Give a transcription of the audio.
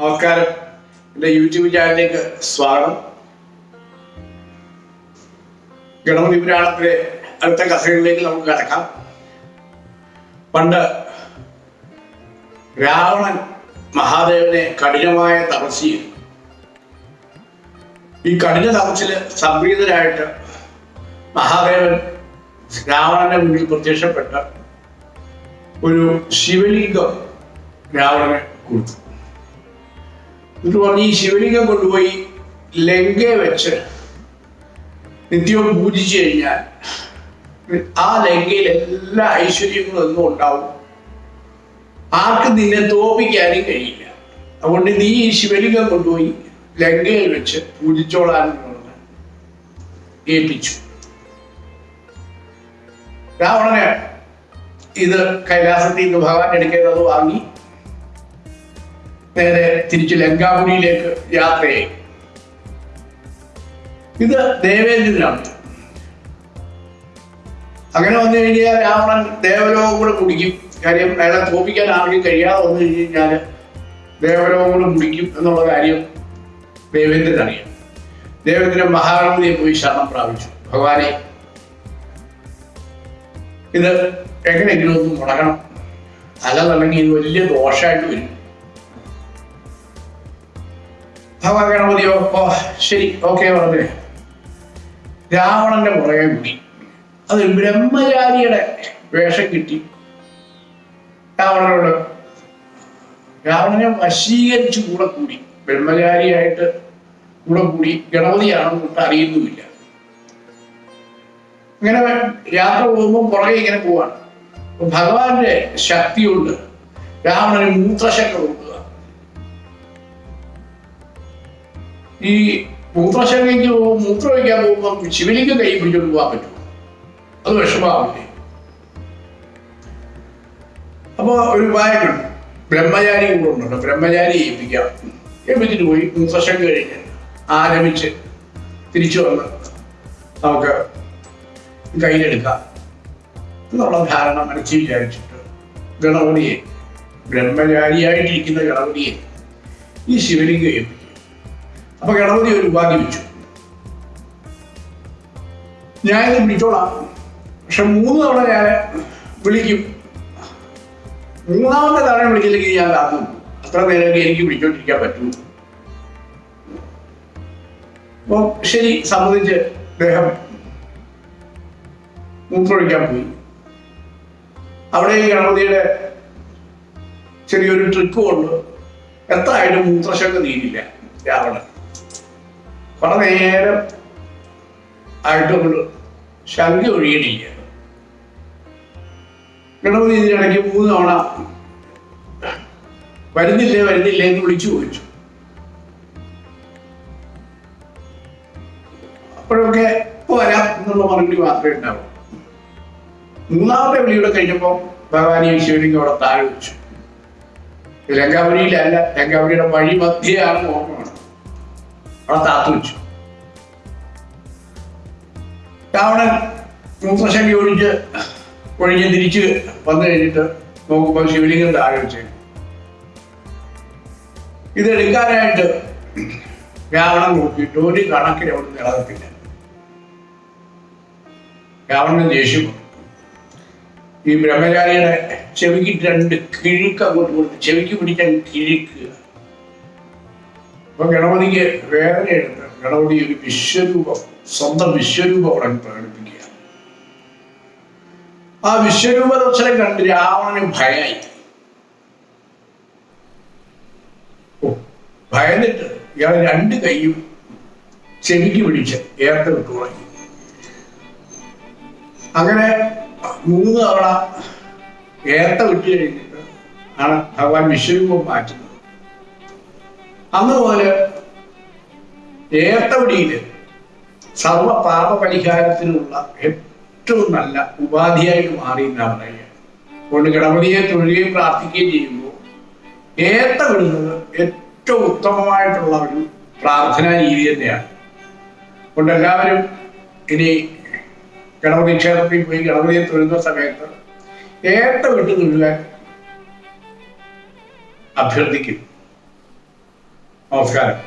നമസ്കാരം. എന്റെ യൂട്യൂബ് ചാനലിലേക്ക് സ്വാഗതം. ഗണപതി പുരാണത്തിലെ അടുത്ത കഥകളിലേക്ക് നമുക്ക് കടക്കാം. പണ്ട് രാവണൻ മഹാദേവനെ കഠിനമായ തപസ് ഈ കഠിന തപസ്സിൽ സംപ്രീതരായിട്ട് മഹാദേവൻ രാവണന്റെ മുന്നിൽ പ്രത്യക്ഷപ്പെട്ട ഒരു ശിവലിംഗം രാവണന് കൊടുത്തു. എന്നിട്ട് പറഞ്ഞ് ഈ ശിവലിംഗം കൊണ്ടുപോയി ലങ്കയെ വെച്ച് നിത്യവും പൂജിച്ചു കഴിഞ്ഞാൽ ആ ലങ്കയിൽ എല്ലാ ഐശ്വര്യങ്ങളും ഒന്നും ഉണ്ടാവും. ആർക്കും നിന്നെ തോപ്പിക്കാനും കഴിയില്ല. അതുകൊണ്ട് നീ ഈ ശിവലിംഗം കൊണ്ടുപോയി ലങ്കയിൽ വെച്ച് പൂജിച്ചോളാൻ ഏൽപ്പിച്ചു. രാവണന് ഇത് കൈലാസത്തിൽ നിന്ന് ഭഗവാൻ എടുക്കേണ്ടത് വാങ്ങി നേരെ തിരിച്ച് ലങ്കാപുരിയിലേക്ക് യാത്രയായി. ഇത് ദേവേന്ദ്രനാണ്. അങ്ങനെ വന്നു കഴിഞ്ഞാൽ രാവണൻ ദേവലോകം കൂടെ കുടിക്കും. കാര്യം അയാളെ തോപ്പിക്കാൻ ആർക്കും കഴിയാതെ വന്നു കഴിഞ്ഞ് കഴിഞ്ഞാൽ ദേവലോകം കൂടെ കുടിക്കും എന്നുള്ള കാര്യം ദേവേന്ദ്രൻ അറിയാം ദേവേന്ദ്രൻ മഹാഗണപതിയെ പോയി ശരണം പ്രാപിച്ചു. ഭഗവാനെ ഇത് എങ്ങനെയെങ്കിലും ഒന്ന് മുടങ്ങണം. അല്ലെന്നുണ്ടെങ്കിൽ ഇത് വലിയ ദോഷമായിട്ട് വരും. ഭഗവാൻ ഗണപതിയോ ഓ ശരി. ഓക്കെ പറഞ്ഞു രാവണന്റെ പുറകെ കൂടി അത് ബ്രഹ്മചാരിയുടെ വേഷം കിട്ടി. രാവണനോട് രാവണനെ വശീകരിച്ച് കൂടെ കൂടി. ബ്രഹ്മചാരിയായിട്ട് കൂടെ കൂടി ഗണപതിയാണെന്ന് അറിയുന്നുമില്ല. ഇങ്ങനെ യാത്ര പോകുമ്പോൾ പുറകെ ഇങ്ങനെ പോവാണ്. ഭഗവാന്റെ ശക്തിയുണ്ട്. രാവണന് മൂത്രശക്തി കൊടുക്കുക. ഈ മൂത്രശങ്കയ്ക്ക് പോകും മൂത്രം ഒഴിക്കാൻ പോകുമ്പോൾ ശിവലിക്ക് കൈ പിടിച്ചോണ്ട് പോകാൻ പറ്റുമോ? അത് വിഷമാവില്ലേ? അപ്പൊ ഒരു ഉപായക്കുണ്ട് ബ്രഹ്മചാരി കൂടെ ഉണ്ടല്ലോ ബ്രഹ്മചാരി ഏൽപ്പിക്കാം. ഏൽപ്പിച്ചിട്ട് പോയി. മൂത്രശങ്ക കഴിഞ്ഞ് ആരംഭിച്ച് തിരിച്ചു വന്ന് നമുക്ക് കയ്യിലെടുക്കാം. എന്നുള്ള ധാരണ മനസ്സിൽ വിചാരിച്ചിട്ട് ഗണപതിയെ ബ്രഹ്മചാരിയായിട്ടിരിക്കുന്ന ഗണപതിയെ ഈ ശിവലിംഗം അപ്പൊ ഗണപതി ഒരു ഉപാധി വെച്ചു. ഞാനിത് പിടിച്ചോളാം പക്ഷെ മൂന്ന് തവണ ഞാൻ വിളിക്കും. മൂന്നാമത്തെ തവണ വിളിച്ചില്ലെങ്കിൽ ഞാൻ കാത്തു. അത്ര നേരം എനിക്ക് പിടിച്ചോണ്ടിരിക്കാൻ പറ്റൂ. അപ്പൊ ശരി സമ്മതിച്ച് അദ്ദേഹം മൂത്രമൊഴിക്കാൻ പോയി. അവിടെ ഈ ഗണപതിയുടെ ചെറിയൊരു ട്രിക്ക് കൊണ്ട് എത്ര ആയിട്ടും മൂത്രശങ്ക നീരില്ല രാവണൻ. കുറെ നേരം ആയിട്ട് നമ്മൾ ശങ്ക ഒഴിയണില്ല ഗണപതി ഇതിനിടയ്ക്ക് മൂന്ന് തവണ വരുന്നില്ലേ വരുന്നില്ലേ എന്ന് വിളിച്ചു ചോദിച്ചു. അപ്പോഴൊക്കെ ഇപ്പൊ വരാം എന്നുള്ള മറുപടി മാത്രമേ ഉണ്ടാവൂ മൂന്നാമത്തെ വിളിയുടെ കഴിഞ്ഞപ്പോൾ ഭഗവാൻ ഈ ശിവലിംഗം അവിടെ താഴെ വെച്ചു. ലങ്കാപുരിയിലല്ല ലങ്കാപുരിയുടെ വഴി മധ്യയാണ് ഓർമ്മയാണ് അവിടെ വെച്ചു. രാവണൻ മൂത്രശം ഒഴിച്ച് ഒഴിഞ്ഞ് തിരിച്ച് വന്നു കഴിഞ്ഞിട്ട് നോക്കുമ്പോൾ ശിവലിംഗം താഴെ വെച്ചു. ഇതെടുക്കാനായിട്ട് രാവണൻ നോക്കിയിട്ട് ഒരു കണക്കിന് അവിടെ നിലനിൽക്കില്ല രാവണന് ദേഷ്യം ഈ ബ്രഹ്മചാരിയുടെ ചെവിക്ക് രണ്ട് കിഴുക്ക് അങ്ങോട്ട് കൊടുത്ത് ചെവിക്ക് പിടിക്കാൻ കിഴുക്കുക അപ്പൊ ഗണപതിക്ക് വേറെ എടുത്ത് ഗണപതി ഒരു വിശ്വരൂപം സ്വന്തം വിശ്വരൂപം അവിടെ പ്രകടിപ്പിക്കുക. ആ വിശ്വരൂപ ദർശനം കണ്ട് രാവണന് ഭയായി. ഭയന്നിട്ട് ഇയാൾ രണ്ട് കൈയും ചെവിക്ക് പിടിച്ച് ഏർത്ത് വിട്ടു തുടങ്ങി. അങ്ങനെ മൂന്ന് തവണ ഏത്ത വിട്ട് കഴിഞ്ഞിട്ട് ആണ് ഭഗവാൻ വിശ്വരൂപം മാറ്റുന്നത്. അന്ന് മുതൽ ഏത്തവടിയിൽ സർവ പാപ പരിഹാരത്തിനുള്ള ഏറ്റവും നല്ല ഉപാധിയായിട്ട് മാറി എന്നാണ് പറയുക. അതുകൊണ്ട് ഗണപതിയെ തൊഴുകയും പ്രാർത്ഥിക്കുകയും ചെയ്യുമ്പോൾ ഏത്ത വിടുന്നത് ഏറ്റവും ഉത്തമമായിട്ടുള്ള ഒരു പ്രാർത്ഥനാ രീതി തന്നെയാണ്. അതുകൊണ്ട് എല്ലാവരും ഇനി ഗണപതി ക്ഷേത്രത്തിൽ പോയി ഗണപതിയെ തൊഴുന്ന സമയത്ത് ഏത്ത വിട്ട് തൊഴുകാൻ അഭ്യർത്ഥിക്കും. നമസ്കാരം